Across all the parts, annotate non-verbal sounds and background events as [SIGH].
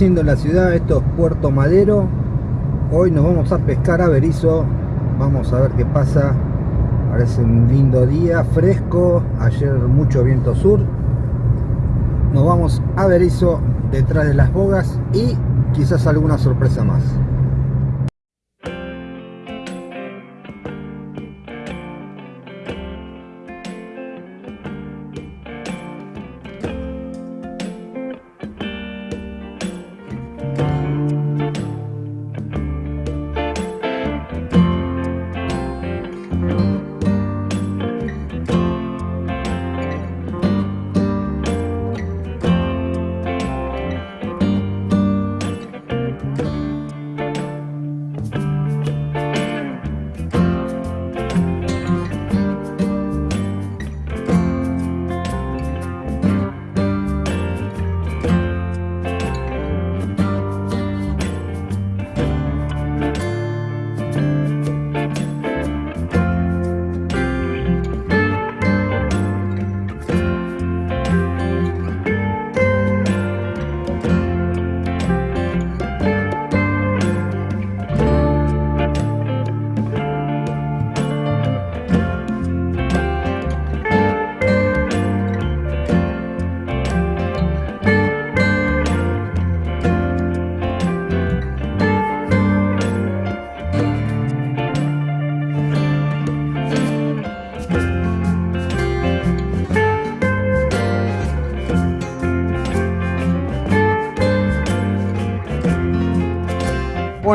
en la ciudad, esto es Puerto Madero. Hoy nos vamos a pescar a Berizo. Vamos a ver qué pasa. Parece un lindo día, fresco. Ayer mucho viento sur. Nos vamos a Berizo detrás de las bogas y quizás alguna sorpresa más.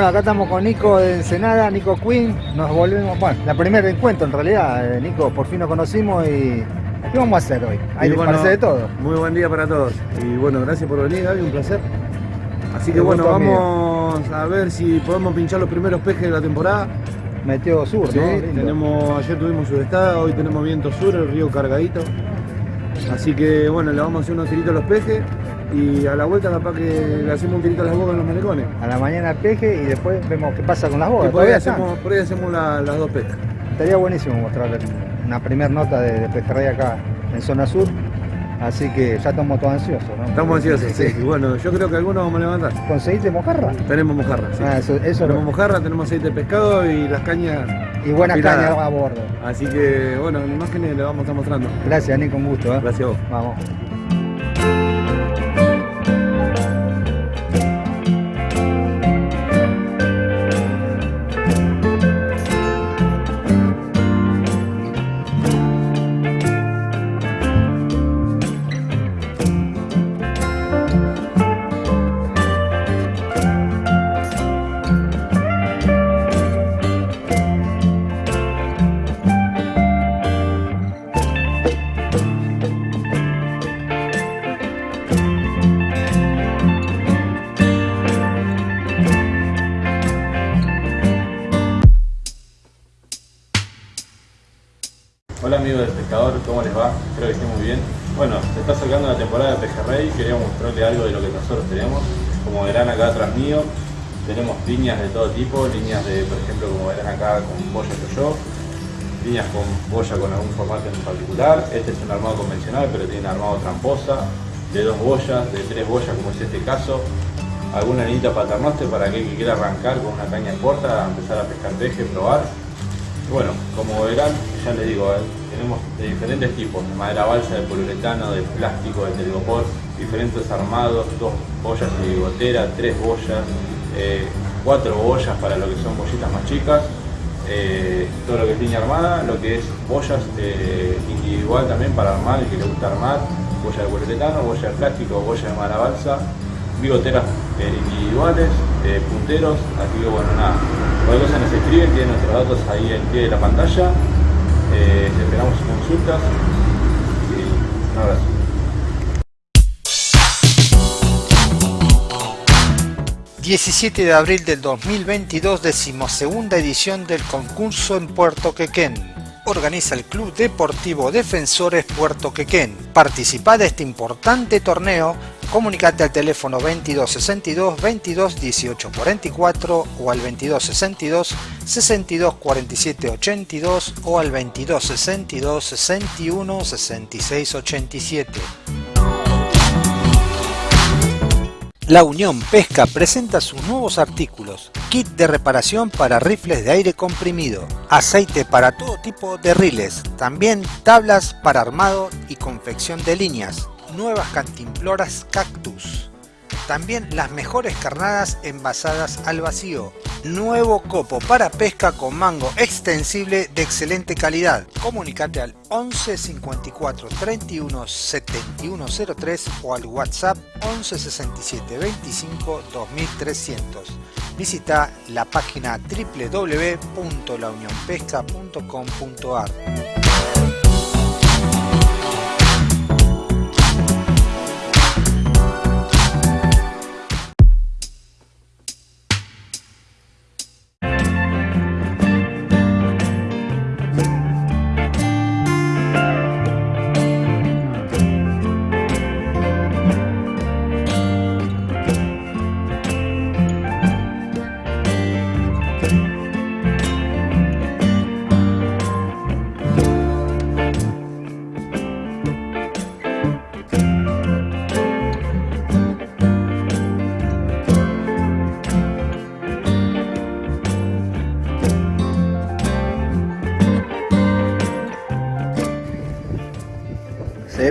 Bueno, acá estamos con Nico de Ensenada, Nico Queen. Nos volvemos, bueno, la primer encuentro en realidad, eh, Nico, por fin nos conocimos y ¿qué vamos a hacer hoy? Hay que parece de todo. Muy buen día para todos. Y bueno, gracias por venir, Gaby, un placer. Así que bueno, mío. vamos a ver si podemos pinchar los primeros pejes de la temporada. Metió sur, Sí, ¿no? Tenemos, ayer tuvimos sudestada, hoy tenemos viento sur, el río cargadito. Así que bueno, le vamos a hacer unos tiritos a los pejes y a la vuelta capaz que le hacemos un tirito a las bogas en los malecones. A la mañana peje y después vemos qué pasa con las Y bogas. por ahí hacemos, por ahí hacemos la- las dos pescas. Estaría buenísimo mostrarle una primera nota de, de pejerrey acá en zona sur. Así que ya estamos todos ansiosos, ¿no? Estamos ansiosos, sí. Y bueno, yo creo que algunos vamos a levantar. ¿Conseguiste mojarra? Tenemos mojarra, sí. Ah, eso, eso tenemos lo- mojarra, tenemos aceite de pescado y las cañas y buena afiladas. caña a bordo. Así que bueno, en imágenes le vamos a estar mostrando. Gracias, Nico, un gusto. ¿eh? Gracias a vos. Vamos. Este es un armado convencional, pero tiene un armado tramposa, de dos boyas, de tres boyas, como es este caso. Alguna anita paternoster para aquel que quiera arrancar con una caña corta, empezar a pescar peje, probar. Bueno, como verán, ya les digo, eh, tenemos de diferentes tipos, de madera balsa, de poliuretano, de plástico, de telgopor, diferentes armados, dos boyas de gotera, tres boyas, eh, cuatro boyas para lo que son bollitas más chicas, eh, todo lo que es línea armada, lo que es boyas eh, individual también para armar, el que le gusta armar, boya de poliuretano, boya de plástico, boya de madera balsa, bigoteras eh, individuales, punteros, así que bueno, nada, cualquier cosa nos escriben, tienen nuestros datos ahí en pie de la pantalla, esperamos sus consultas. Y un abrazo. ...17 de abril del 2022, decimosegunda edición del concurso en Puerto Quequén. Organiza el Club Deportivo Defensores Puerto Quequén. Participa de este importante torneo, comunicate al teléfono 2262 22 18 44 o al 2262 62 47 82 o al 2262 61 66 87. La Unión Pesca presenta sus nuevos artículos, kit de reparación para rifles de aire comprimido, aceite para todo tipo de riles, también tablas para armado y confección de líneas, nuevas cantimploras cactus, también las mejores carnadas envasadas al vacío. Nuevo copo para pesca con mango extensible de excelente calidad. Comunicate al 11 54 31 71 03 o al WhatsApp 11 67 25 2300. Visita la página www.launionpesca.com.ar.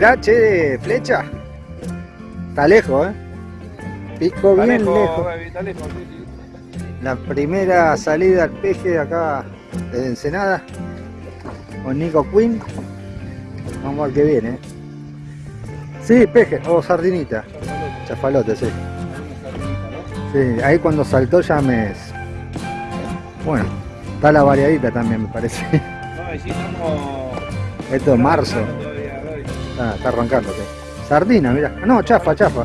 ¿Será che de flecha? Está lejos, ¿eh? Pico bien lejos, lejos. baby, está lejos, sí, sí. La primera salida al peje de acá de Ensenada con Nico Quinn. Vamos a ver qué viene. ¿eh? Sí, peje o sardinita. Chafalote, sí. Sí, ahí cuando saltó ya me. Bueno, está la variadita también, me parece. No. Esto es marzo. Gaby. Está, arrancando. Sardina, mira. No, chafa, chafa.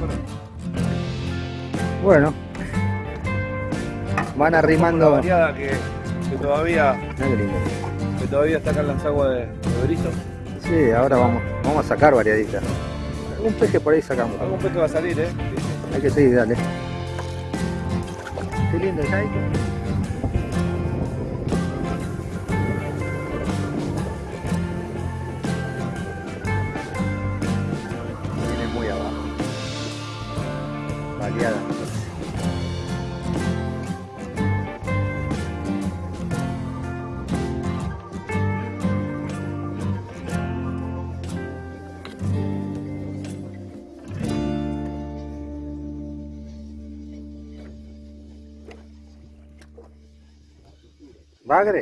Bueno. Van arrimando. variada que, que todavía, que todavía está acá en Lanzagua de, de. Sí, ahora vamos, vamos a sacar variaditas. Un peje por ahí sacamos. Algún peje va a salir, ¿eh? Hay que seguir, dale. Qué lindo el jaico. आगरे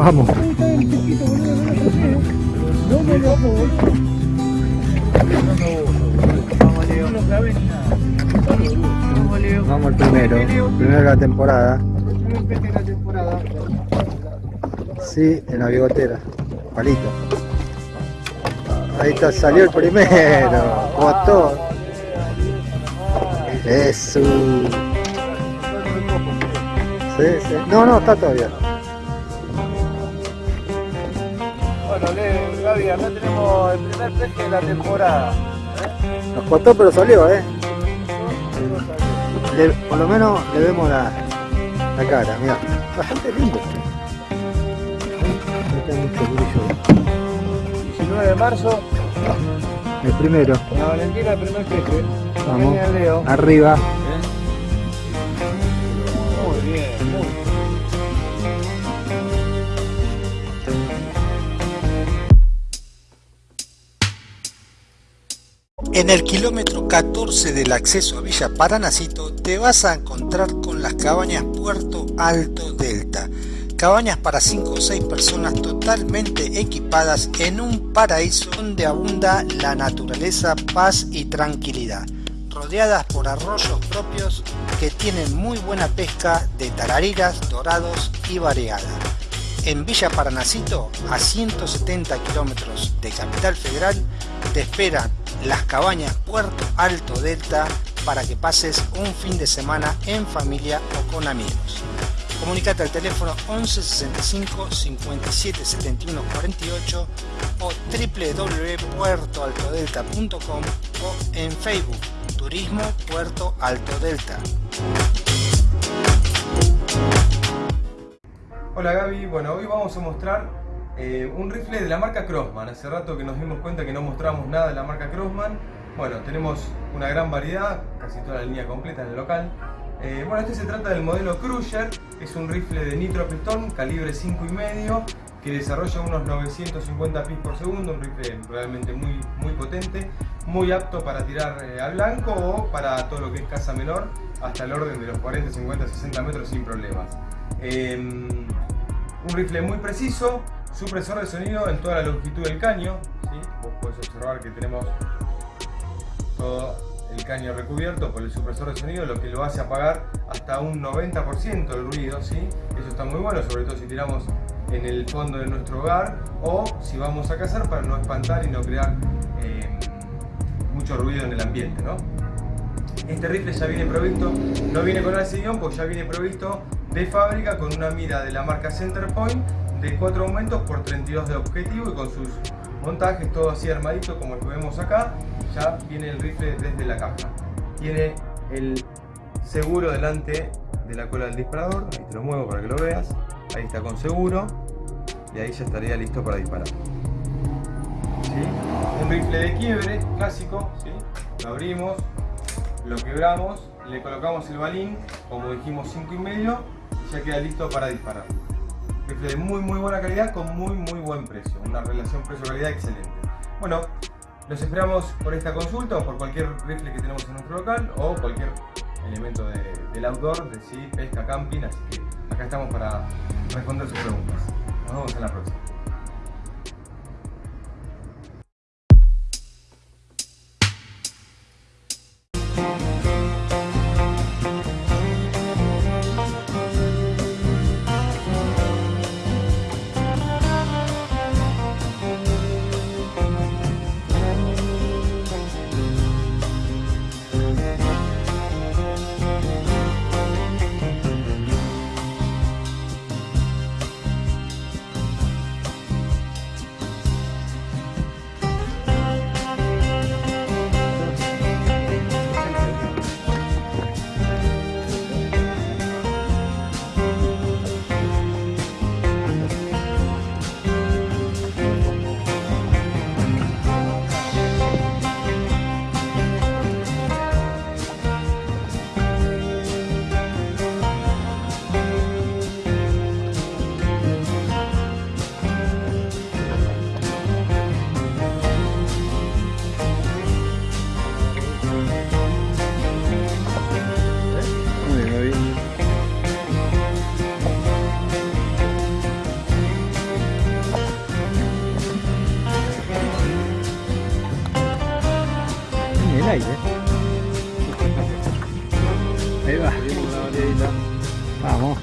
Vamos. Vamos al primero, primero de la temporada. Sí, en la bigotera, palito. Ahí está, salió el primero, botón. Eso. Sí, sí. No, no, está todavía. Acá tenemos el primer peje de la temporada. Nos costó, pero salió, ¿eh? Le- por lo menos le vemos la, la cara, mira. Bastante lindo. Ahí está mucho brillo. 19 de marzo, El primero, la Valentina, el primer peje. Vamos. Genial, Leo. arriba. En el kilómetro 14 del acceso a Villa Paranacito te vas a encontrar con las cabañas Puerto Alto Delta. Cabañas para 5 o 6 personas totalmente equipadas en un paraíso donde abunda la naturaleza, paz y tranquilidad. Rodeadas por arroyos propios que tienen muy buena pesca de tarariras, dorados y variada. En Villa Paranacito, a 170 kilómetros de Capital Federal, te esperan las cabañas Puerto Alto Delta para que pases un fin de semana en familia o con amigos. Comunicate al teléfono 11 65 57 71 48 o www.puertoaltodelta.com o en Facebook Turismo Puerto Alto Delta. Hola Gaby, bueno hoy vamos a mostrar eh, un rifle de la marca Crossman. Hace rato que nos dimos cuenta que no mostramos nada de la marca Crossman. Bueno, tenemos una gran variedad, casi toda la línea completa en el local. Eh, bueno, este se trata del modelo Cruiser, es un rifle de nitro pistón, calibre 5,5, que desarrolla unos 950 pis por segundo, un rifle realmente muy, muy potente, muy apto para tirar eh, al blanco o para todo lo que es caza menor, hasta el orden de los 40, 50, 60 metros sin problemas. Eh, un rifle muy preciso, supresor de sonido en toda la longitud del caño. ¿sí? Vos podés observar que tenemos todo el caño recubierto por el supresor de sonido, lo que lo hace apagar hasta un 90% el ruido. Eso está muy bueno, sobre todo si tiramos en el fondo de nuestro hogar o si vamos a cazar para no espantar y no crear eh, mucho ruido en el ambiente. Este rifle ya viene provisto, no viene con alcillón, pues ya viene provisto de fábrica con una mira de la marca Centerpoint de 4 aumentos por 32 de objetivo y con sus montajes todo así armadito como el que vemos acá. Ya viene el rifle desde la caja. Tiene el seguro delante de la cola del disparador, ahí te lo muevo para que lo veas. Ahí está con seguro y ahí ya estaría listo para disparar. Un rifle de quiebre clásico, lo abrimos, lo quebramos, le colocamos el balín, como dijimos 5 y medio, y ya queda listo para disparar que es de muy muy buena calidad con muy muy buen precio, una relación precio-calidad excelente. Bueno, los esperamos por esta consulta o por cualquier rifle que tenemos en nuestro local o cualquier elemento del outdoor, de sí, pesca, camping, así que acá estamos para responder sus preguntas. Nos vemos en la próxima. thế này đấy thấy à? bà vào không?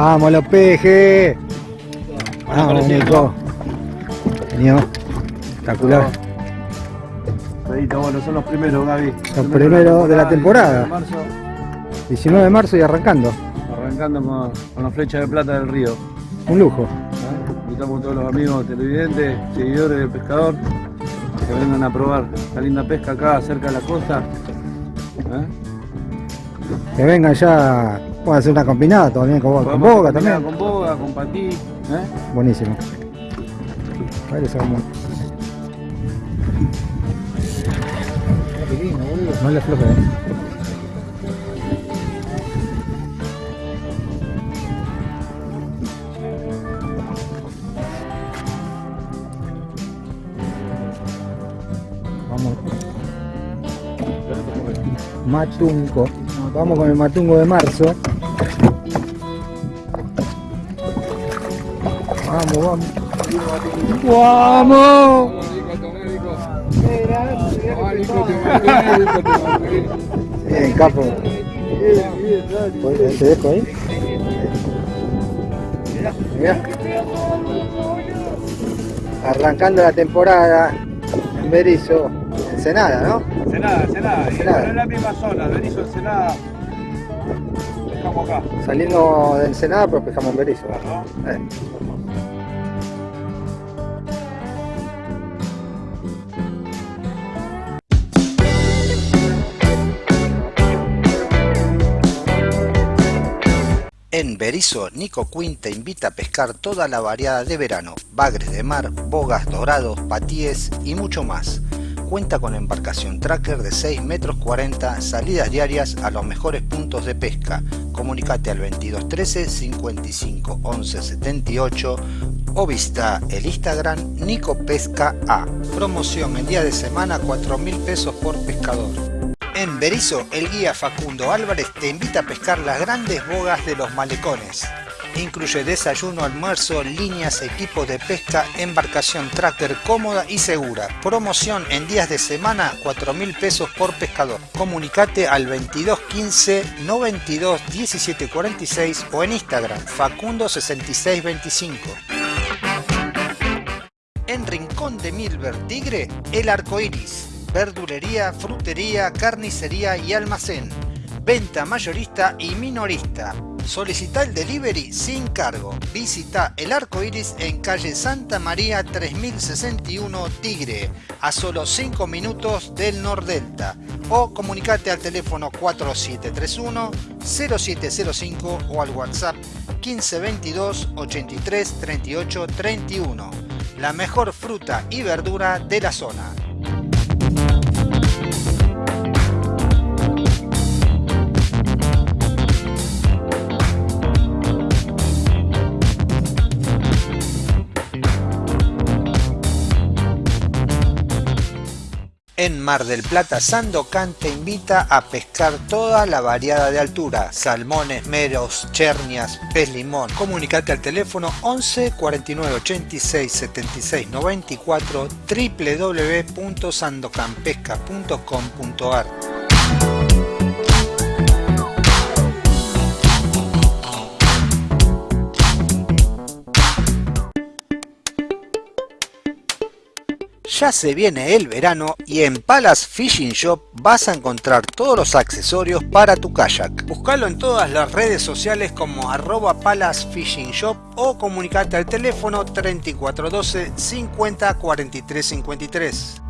Vamos los pejes. Vamos, Nico. Nico. Espectacular. Bueno, son los primeros, Gaby. Los primeros de la temporada. Marzo, 19 de marzo y arrancando. arrancando con, con la flecha de plata del río. Un lujo. ¿eh? Invitamos a todos los amigos televidentes, seguidores del pescador, que vengan a probar la linda pesca acá cerca de la costa. ¿eh? Que vengan ya. Pueden hacer una combinada también con, boga también. Con boga, con patí. ¿eh? Buenísimo. Le sacamos. No le afloje, eh. Vamos. Matunco. Vamos con el matungo de marzo. Vamos, vamos. ¡Vamos! Bien, capo. ¿Te dejo ahí? Mirá. Arrancando la temporada en Berizo, Ensenada, ¿no? Ensenada, Ensenada. Ensenada. en la misma zona, Berizo, Ensenada. Acá. Saliendo de Ensenada, pero pescamos en Berizo. ¿no? Eh. En Berizo, Nico Quinn te invita a pescar toda la variada de verano, bagres de mar, bogas dorados, patíes y mucho más. Cuenta con embarcación tracker de 6 metros 40, salidas diarias a los mejores puntos de pesca. Comunicate al 2213 55 11 78 o visita el Instagram Nico Pesca A. Promoción en día de semana 4 mil pesos por pescador. En Berizo, el guía Facundo Álvarez te invita a pescar las grandes bogas de los malecones. Incluye desayuno, almuerzo, líneas, equipos de pesca, embarcación tracker cómoda y segura. Promoción en días de semana, 4 mil pesos por pescador. Comunicate al 2215 92 17 46 o en Instagram Facundo 6625. En Rincón de Milver Tigre, el arco iris. Verdulería, frutería, carnicería y almacén. Venta mayorista y minorista. Solicita el delivery sin cargo. Visita el arco iris en calle Santa María 3061 Tigre, a solo 5 minutos del Nordelta. O comunicate al teléfono 4731 0705 o al WhatsApp 1522 83 38 31. La mejor fruta y verdura de la zona. En Mar del Plata, Sandocan te invita a pescar toda la variada de altura, salmones, meros, chernias, pez limón. Comunicate al teléfono 11 49 86 76 94 www.sandocanpesca.com.ar Ya se viene el verano y en Palace Fishing Shop vas a encontrar todos los accesorios para tu kayak. Búscalo en todas las redes sociales como arroba Palace Fishing Shop o comunicate al teléfono 3412 50 43 53.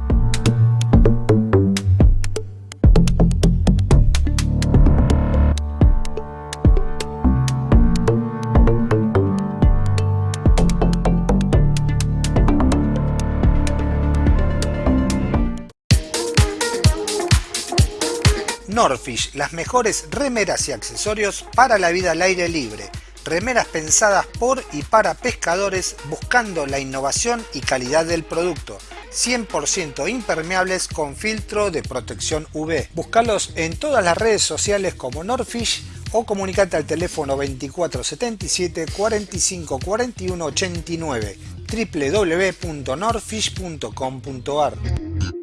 Norfish, las mejores remeras y accesorios para la vida al aire libre. Remeras pensadas por y para pescadores buscando la innovación y calidad del producto. 100% impermeables con filtro de protección UV. Búscalos en todas las redes sociales como Norfish o comunicate al teléfono 2477 45 41 89 www.norfish.com.ar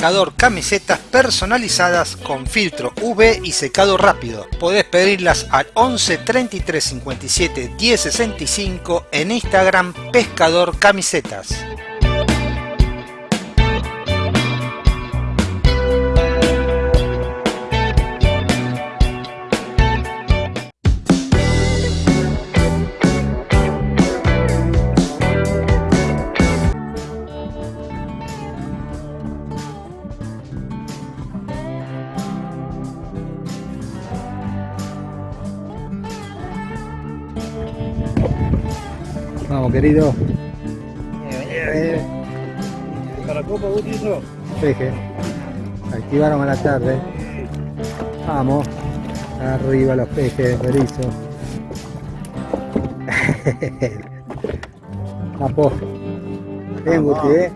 Pescador camisetas personalizadas con filtro UV y secado rápido. Podés pedirlas al 11 33 57 10 65 en Instagram Pescador Camisetas. Querido. ¿Para copa? Peje. Activaron a la tarde. Vamos. Arriba los pejes, Berizo. [LAUGHS] Capo. Bien, Guti, ¿eh?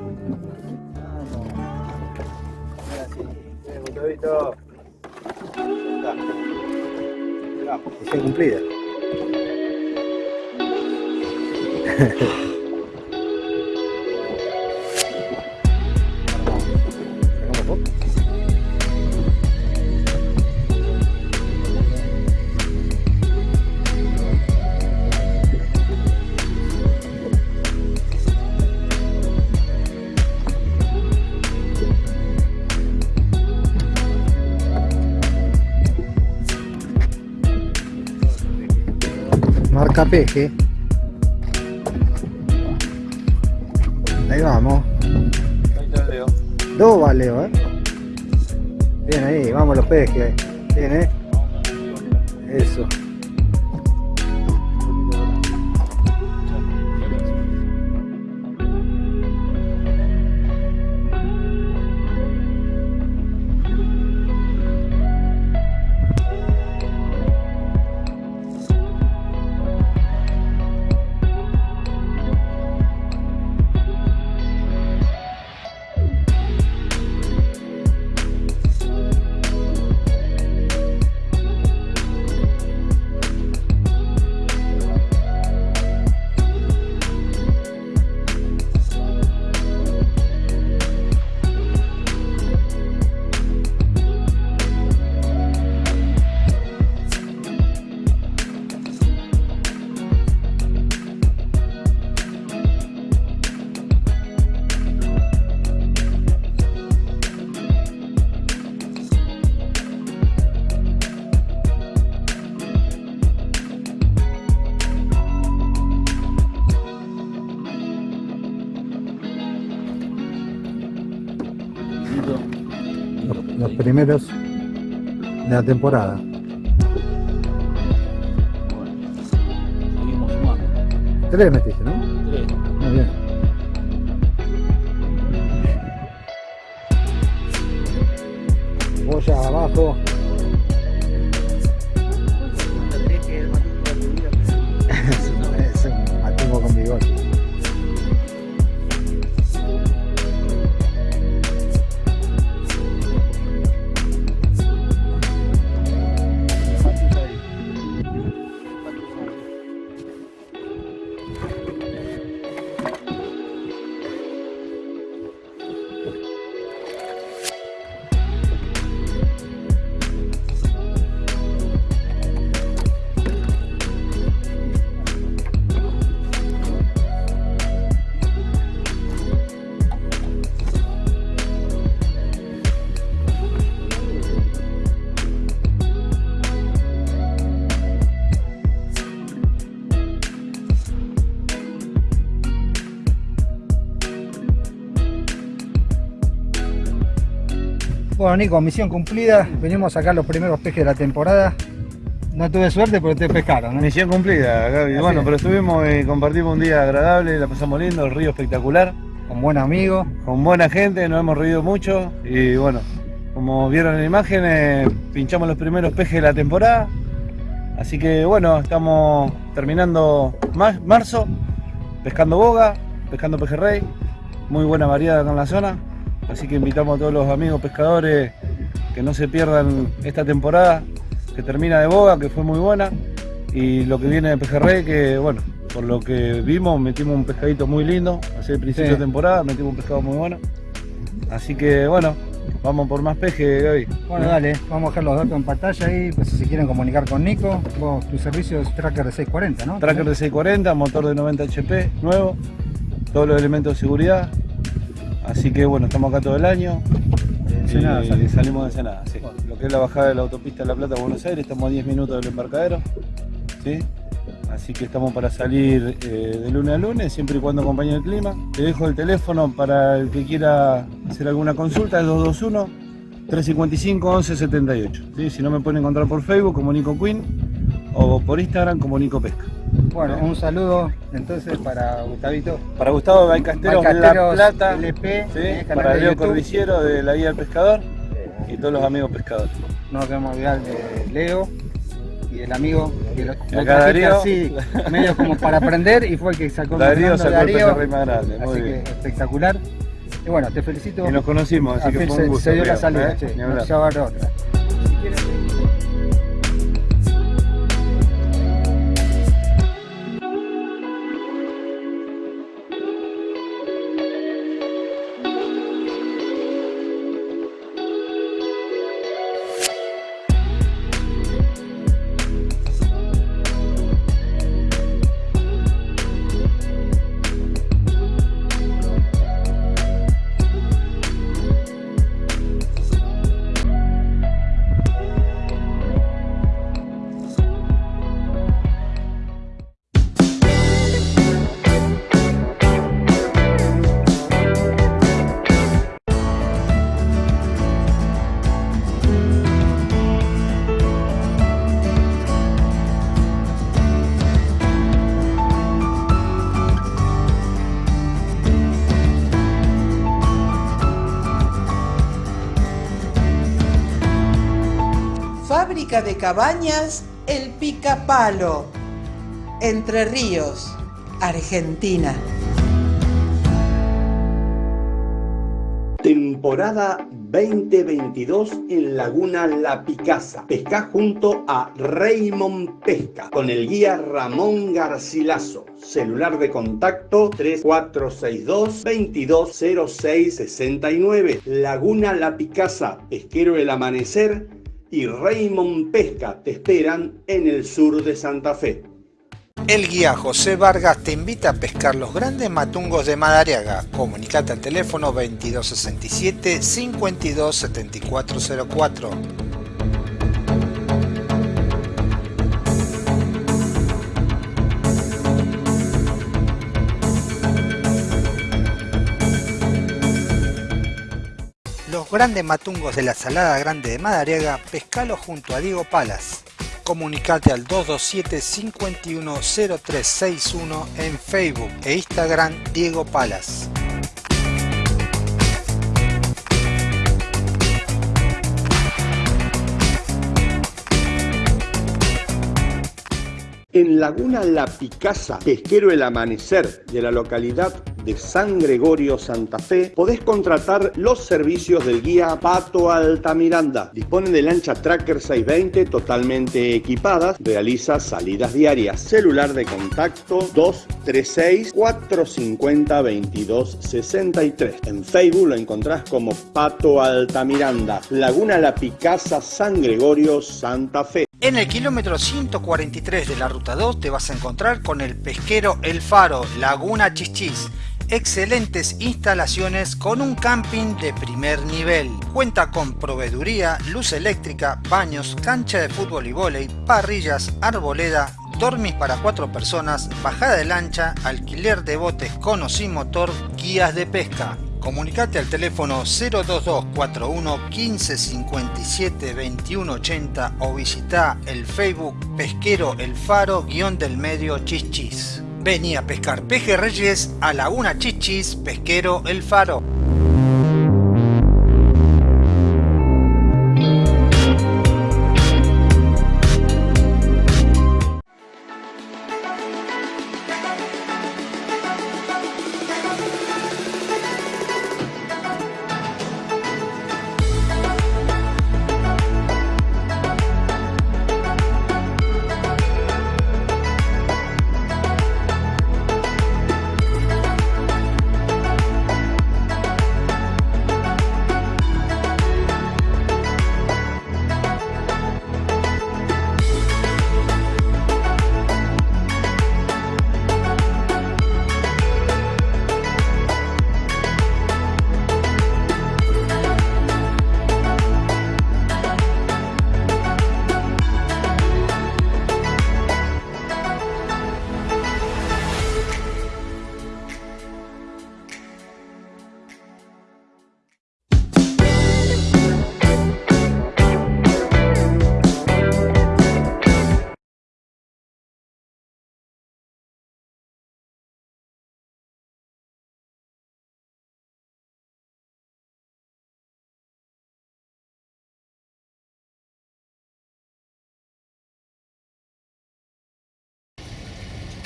Misión cumplida. Marca peje. Ahí, vamos los pejes. Primeros de la temporada. Seguimos sumando. Tres metiste, ¿no? Tres. Muy bien. Boya abajo. Bueno Nico, misión cumplida, venimos a sacar los primeros pejes de la temporada. No tuve suerte, pero te pescaron. ¿no? Misión cumplida, Gaby. Así bueno, es. pero estuvimos y compartimos un día agradable, la pasamos lindo, el río espectacular, Con buen amigo. con buena gente, nos hemos reído mucho y bueno, como vieron en la imagen, eh, pinchamos los primeros pejes de la temporada. Así que bueno, estamos terminando mar- marzo, pescando boga, pescando pejerrey, muy buena variedad acá en la zona. Así que invitamos a todos los amigos pescadores que no se pierdan esta temporada, que termina de boga, que fue muy buena, y lo que viene de pejerrey, que bueno, por lo que vimos, metimos un pescadito muy lindo, hace el principio Sí. de temporada, metimos un pescado muy bueno. Así que bueno, vamos por más peje, Gaby. Bueno, dale, vamos a dejar los datos en pantalla ahí, pues si se quieren comunicar con Nico. Vos, tu servicio es tracker de 640, ¿no? Tracker de 640, motor de 90 HP, nuevo, todos los elementos de seguridad. Así que bueno, estamos acá todo el año. Ensenada salimos de Ensenada, sí. Lo que es la bajada de la autopista de La Plata a Buenos Aires, estamos a 10 minutos del embarcadero. ¿sí? Así que estamos para salir eh, de lunes a lunes, siempre y cuando acompañe el clima. Te dejo el teléfono para el que quiera hacer alguna consulta, es 221-355-1178. ¿sí? Si no me pueden encontrar por Facebook como Nico Queen o por Instagram como Nico Pesca. Bueno, un saludo entonces para Gustavito. Para Gustavo Balcasteros, La Balcasteros Plata, LP, ¿sí? eh, para Leo. Cordillero de la Guía del Pescador y todos los amigos pescadores. No nos queremos olvidar de Leo y el amigo que lo, lo Darío. así, medio como para aprender y fue el que sacó el Darío sacó el Darío. pejerrey más grande, muy Así bien. que espectacular. Y bueno, te felicito. Y nos conocimos, así que fue se, un gusto. se dio la salida, ¿eh? che, Ni no hablar. se va a dar otra. De cabañas El Picapalo. Entre Ríos, Argentina. Temporada 2022 en Laguna La Picasa. Pesca junto a Raymond Pesca con el guía Ramón Garcilaso. Celular de contacto 3462 220669. Laguna La Picasa, Pesquero El Amanecer y Raymond Pesca te esperan en el sur de Santa Fe. El guía José Vargas te invita a pescar los grandes matungos de Madariaga. Comunicate al teléfono 2267 527404. Los grandes matungos de la Salada Grande de Madariaga, pescalo junto a Diego Palas. Comunicate al 227 510361 en Facebook e Instagram Diego Palas. En Laguna La Picasa, pesquero El Amanecer de la localidad de San Gregorio, Santa Fe, podés contratar los servicios del guía Pato Altamiranda. Dispone de lancha Tracker 620 totalmente equipadas, realiza salidas diarias. Celular de contacto 236-450-2263. En Facebook lo encontrás como Pato Altamiranda. Laguna La Picasa, San Gregorio, Santa Fe. En el kilómetro 143 de la ruta 2 te vas a encontrar con el pesquero El Faro, Laguna Chichis. Excelentes instalaciones con un camping de primer nivel. Cuenta con proveeduría, luz eléctrica, baños, cancha de fútbol y vóley, parrillas, arboleda, dormis para cuatro personas, bajada de lancha, alquiler de botes con o sin motor, guías de pesca. Comunicate al teléfono 02241 1557 2180 o visita el Facebook Pesquero El Faro guion del medio Chichis. Vení a pescar pejerreyes a Laguna Chichis Pesquero El Faro.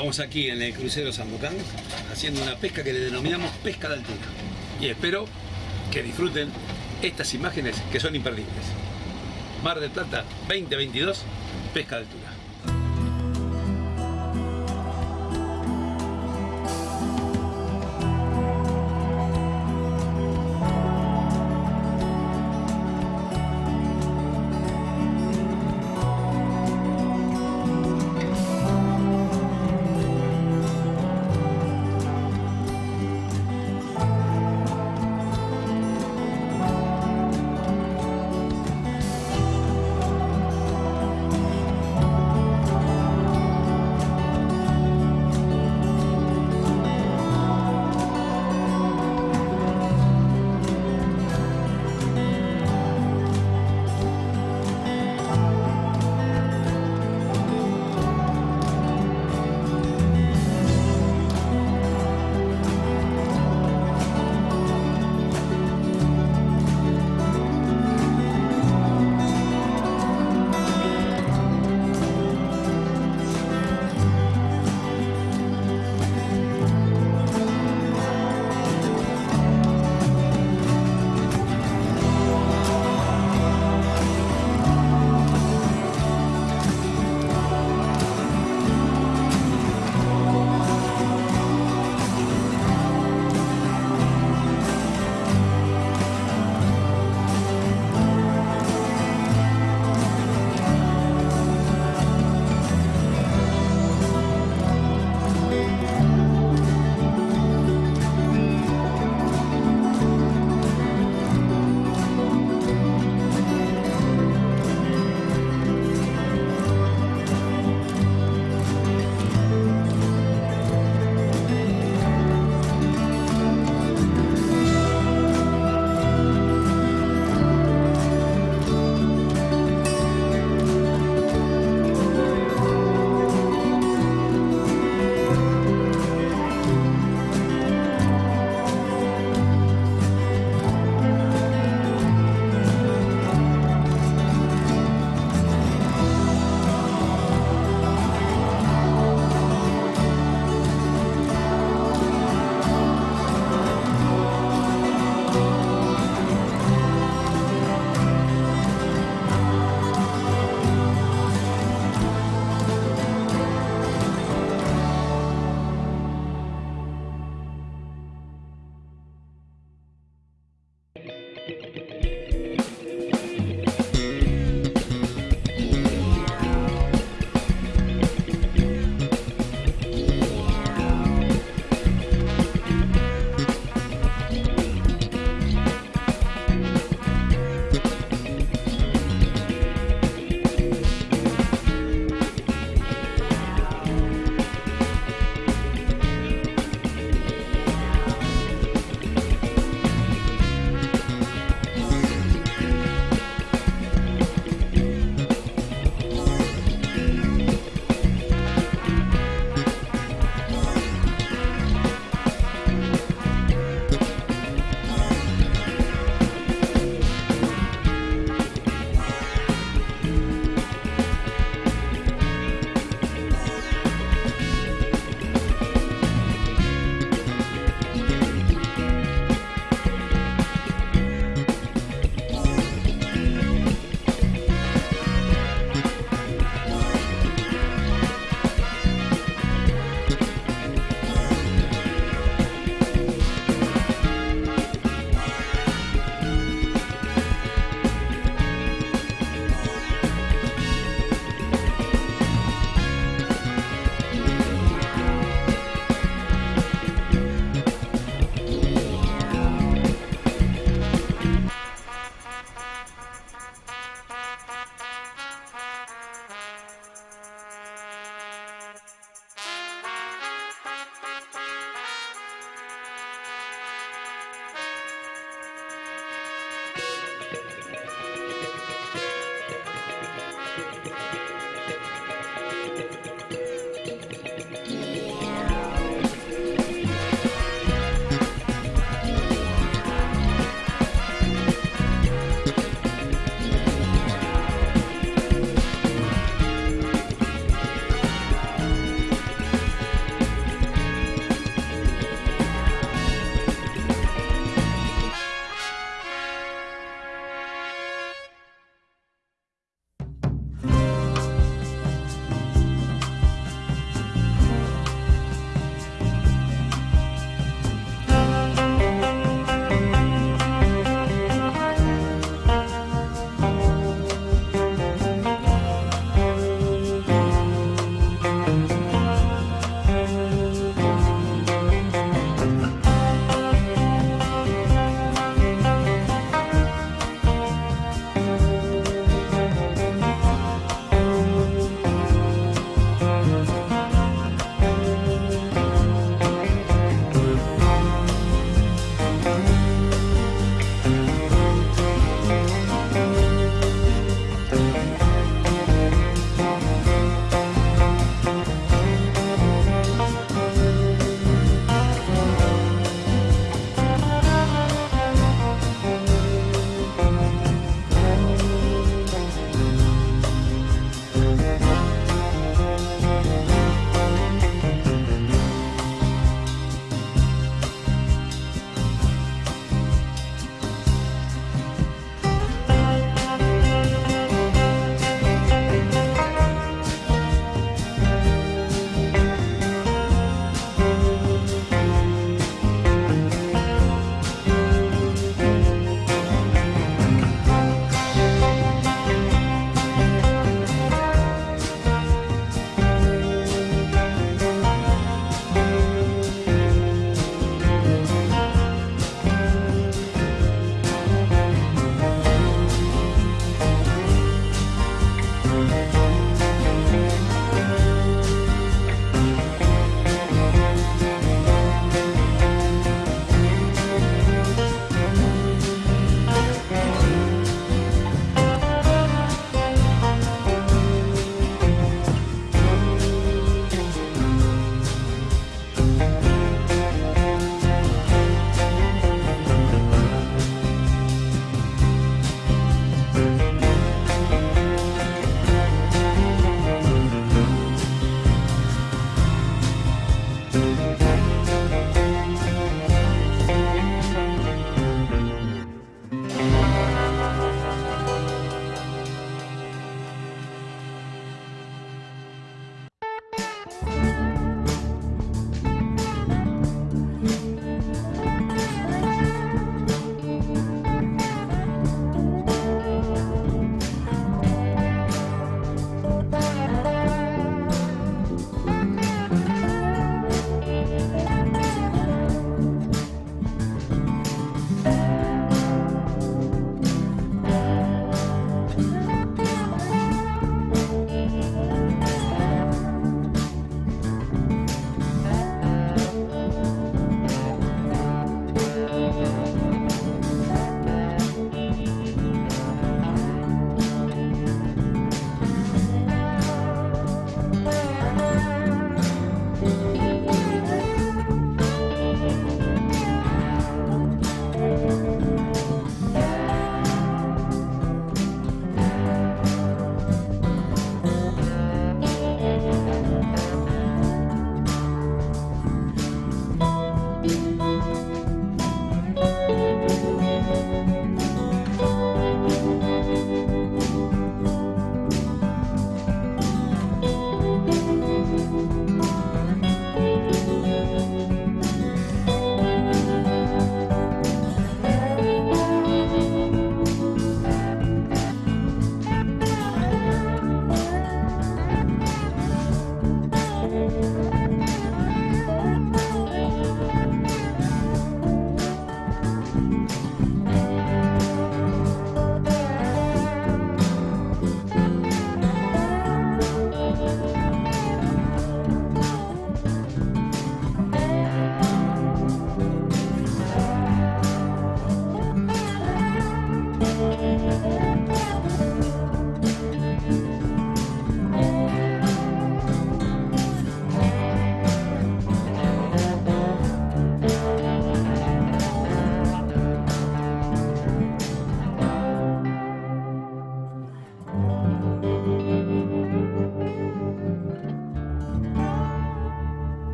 Estamos aquí en el crucero Bocán haciendo una pesca que le denominamos pesca de altura. Y espero que disfruten estas imágenes que son imperdibles. Mar del Plata 2022, pesca de altura.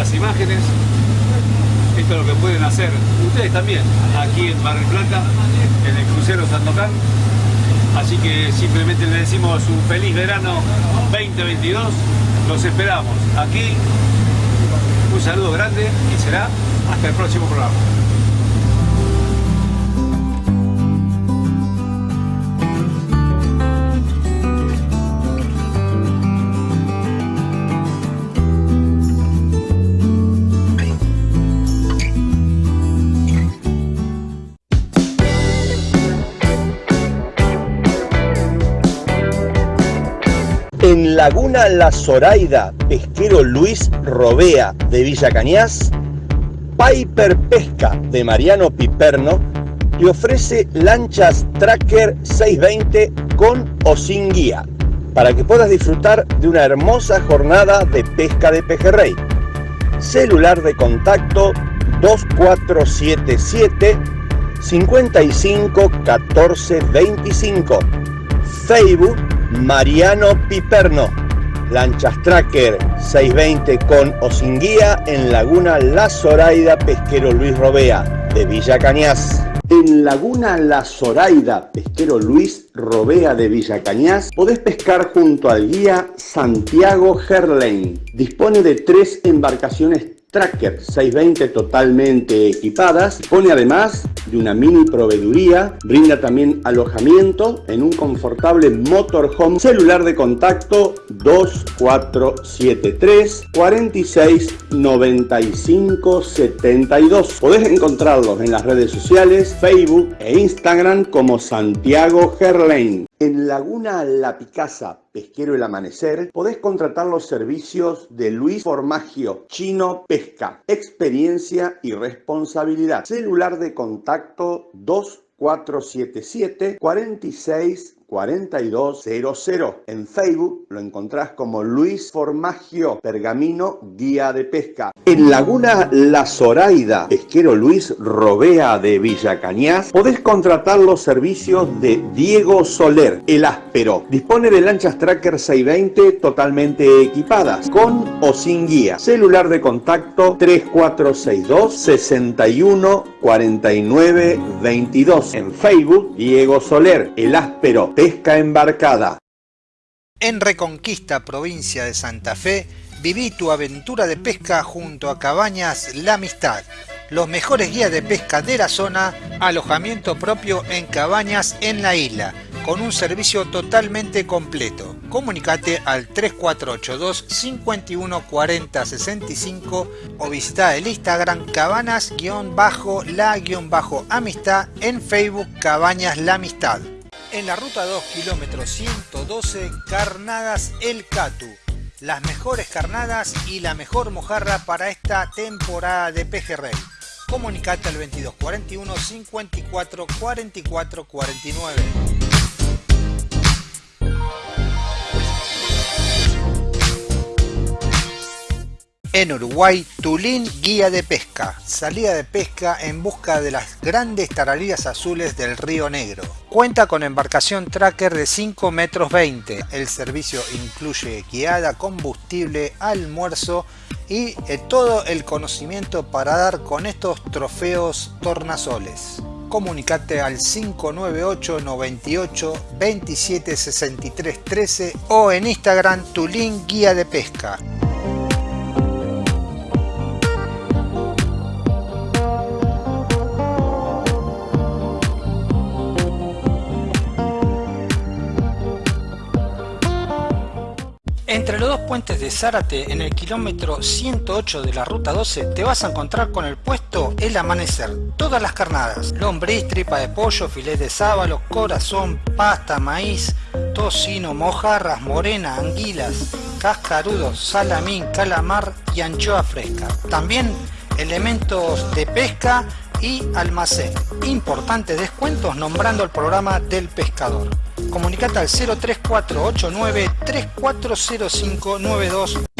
Estas imágenes. Esto es lo que pueden hacer ustedes también aquí en Mar del Plata, en el crucero Sandocan. Así que simplemente les decimos un feliz verano 2022. Los esperamos aquí. Un saludo grande y será hasta el próximo programa. Laguna La Zoraida, pesquero Luis Robea de Villa Cañas, Piper Pesca de Mariano Piperno te ofrece lanchas Tracker 620 con o sin guía para que puedas disfrutar de una hermosa jornada de pesca de pejerrey. Celular de contacto 2477 55 14 25. Facebook Mariano Piperno. Lanchas Tracker 620 con o sin guía en Laguna La Zoraida Pesquero Luis Robea de Villa Cañas. En Laguna La Zoraida Pesquero Luis Robea de Villa Cañas podés pescar junto al guía Santiago Gerlain. Dispone de tres embarcaciones Tracker 620 totalmente equipadas. Dispone además de una mini proveeduría. Brinda también alojamiento en un confortable motorhome. Celular de contacto 2473 46 95 72. Podés encontrarlos en las redes sociales, Facebook e Instagram como Santiago Gerlain. En Laguna La Picasa, Pesquero El Amanecer, podés contratar los servicios de Luis Formagio, Chino Pesca, experiencia y responsabilidad. Celular de contacto 2477 46 4200. En Facebook lo encontrás como Luis Formagio Pergamino Guía de Pesca. En Laguna La Zoraida, pesquero Luis Robea de Villa Cañas, podés contratar los servicios de Diego Soler, el áspero. Dispone de lanchas Tracker 620 totalmente equipadas, con o sin guía. Celular de contacto 3462 61 49 22. En Facebook, Diego Soler, el áspero pesca embarcada. En Reconquista, provincia de Santa Fe, viví tu aventura de pesca junto a Cabañas La Amistad. Los mejores guías de pesca de la zona, alojamiento propio en cabañas en la isla, con un servicio totalmente completo. Comunicate al 3482 51 40 65 o visita el Instagram cabanas-la-amistad en Facebook Cabañas La Amistad en la ruta 2 kilómetro 112 Carnadas El Catu. Las mejores carnadas y la mejor mojarra para esta temporada de pejerrey. Comunicate al 2241 54 44 49. En Uruguay, Tulín Guía de Pesca. Salida de pesca en busca de las grandes taralillas azules del Río Negro. Cuenta con embarcación tracker de 5 metros 20. El servicio incluye guiada, combustible, almuerzo y eh, todo el conocimiento para dar con estos trofeos tornasoles. Comunicate al 598 98 27 63 13 o en Instagram Tulín Guía de Pesca. Entre los dos puentes de Zárate, en el kilómetro 108 de la ruta 12, te vas a encontrar con el puesto El Amanecer. Todas las carnadas, lombriz, tripa de pollo, filet de sábalo, corazón, pasta, maíz, tocino, mojarras, morena, anguilas, cascarudos, salamín, calamar y anchoa fresca. También elementos de pesca y almacén. Importantes descuentos nombrando el programa del pescador. Comunicate al 03489 340592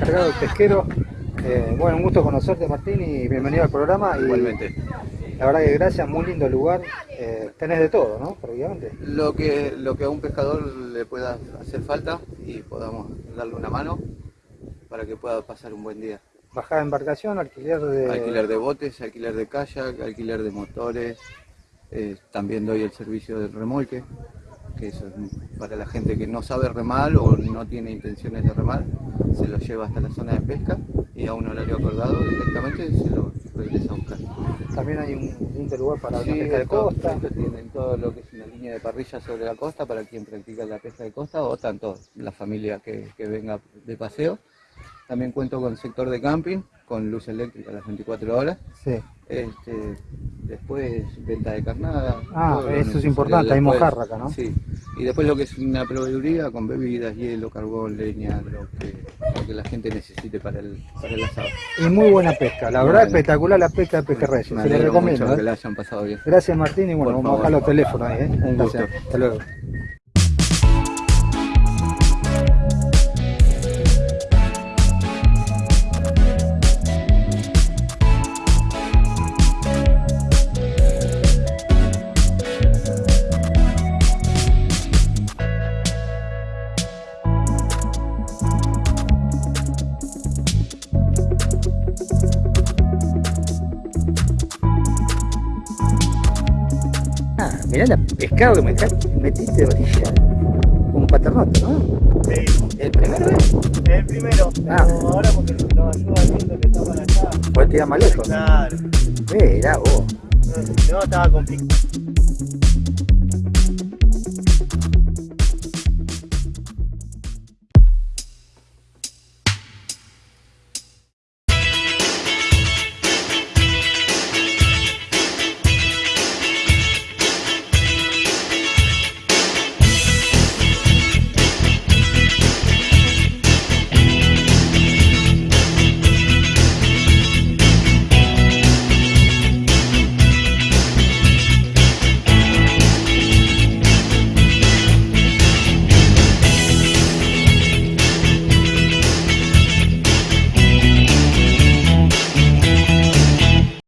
encargado del pesquero. Eh, bueno, un gusto conocerte Martín y bienvenido al programa. Y Igualmente. La verdad que gracias, muy lindo lugar. Eh, tenés de todo, ¿no? Prácticamente. Lo que, lo que a un pescador le pueda hacer falta y podamos darle una mano para que pueda pasar un buen día. Bajada de embarcación, alquiler de... Alquiler de botes, alquiler de kayak, alquiler de motores. eh, también doy el servicio del remolque, que eso es para la gente que no sabe remar o no tiene intenciones de remar, se lo lleva hasta la zona de pesca y a un horario acordado directamente se lo regresa a buscar. También hay un lindo lugar para Sí, la pesca de costa. tienen todo lo que es una línea de parrilla sobre la costa para quien practica la pesca de costa o tanto la familia que, que venga de paseo. También cuento con sector de camping, con luz eléctrica a las 24 horas. Sí. Este, después venta de carnada. Ah, eso es importante, hay mojarra acá, ¿no? Sí. Y después lo que es una proveeduría con bebidas, hielo, carbón, leña, lo que, lo que la gente necesite para el, para el asado. Y muy buena pesca, la Muy verdad espectacular la pesca de Pejerreyes, se le alegro recomiendo. mucho ¿eh? que la hayan pasado bien. Gracias Martín y bueno, Por vamos a bajar los teléfonos ahí. ¿eh? Un gusto. Hasta luego. Pescado que me metiste de orilla. Un paternote, ¿no? Sí, ¿El primero es? el primero. Ah. Pero ahora porque nos ayuda el viento que está para allá. Puedes tirar más lejos. Claro. Mirá vos. No, estaba complicado.